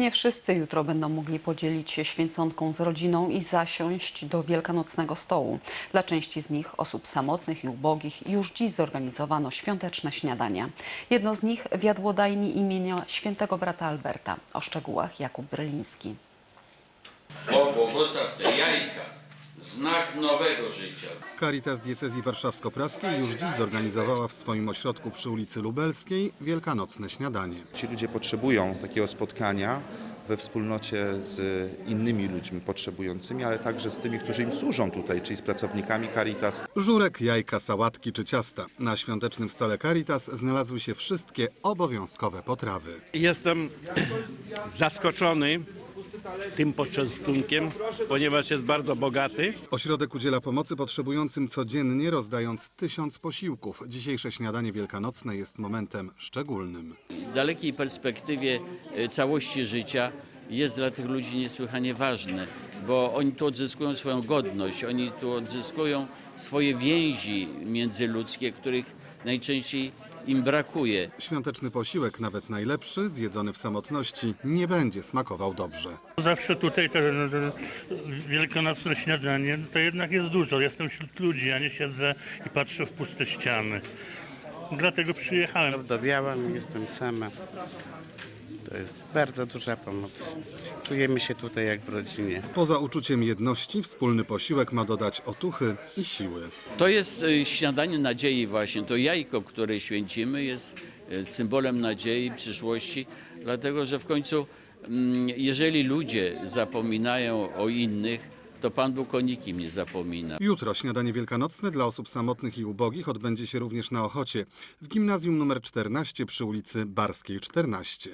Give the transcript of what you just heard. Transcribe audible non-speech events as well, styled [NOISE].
Nie wszyscy jutro będą mogli podzielić się święconką z rodziną i zasiąść do wielkanocnego stołu. Dla części z nich, osób samotnych i ubogich, już dziś zorganizowano świąteczne śniadania. Jedno z nich w jadłodajni imienia świętego brata Alberta. O szczegółach Jakub Bryliński. O, błogosław jajka, znak nowego życia. Caritas Diecezji Warszawsko-Praskiej już dziś zorganizowała w swoim ośrodku przy ulicy Lubelskiej wielkanocne śniadanie. Ci ludzie potrzebują takiego spotkania we wspólnocie z innymi ludźmi potrzebującymi, ale także z tymi, którzy im służą tutaj, czyli z pracownikami Caritas. Żurek, jajka, sałatki czy ciasta. Na świątecznym stole Caritas znalazły się wszystkie obowiązkowe potrawy. Jestem [CLEARS THROAT] zaskoczony tym poczęstunkiem, ponieważ jest bardzo bogaty. Ośrodek udziela pomocy potrzebującym codziennie, rozdając tysiąc posiłków. Dzisiejsze śniadanie wielkanocne jest momentem szczególnym. W dalekiej perspektywie e, całości życia jest dla tych ludzi niesłychanie ważne, bo oni tu odzyskują swoją godność, oni tu odzyskują swoje więzi międzyludzkie, których najczęściej im brakuje. Świąteczny posiłek, nawet najlepszy, zjedzony w samotności, nie będzie smakował dobrze. Zawsze tutaj te, te wielkanocne śniadanie to jednak jest dużo. Jestem wśród ludzi, a nie siedzę i patrzę w puste ściany. Dlatego przyjechałem. Wdowiałam, jestem sama. To jest bardzo duża pomoc. Czujemy się tutaj jak w rodzinie. Poza uczuciem jedności, wspólny posiłek ma dodać otuchy i siły. To jest e, śniadanie nadziei właśnie. To jajko, które święcimy jest e, symbolem nadziei, przyszłości, dlatego że w końcu mm, jeżeli ludzie zapominają o innych, to Pan Bóg o nikim nie zapomina. Jutro śniadanie wielkanocne dla osób samotnych i ubogich odbędzie się również na Ochocie, w gimnazjum nr 14 przy ulicy Barskiej 14.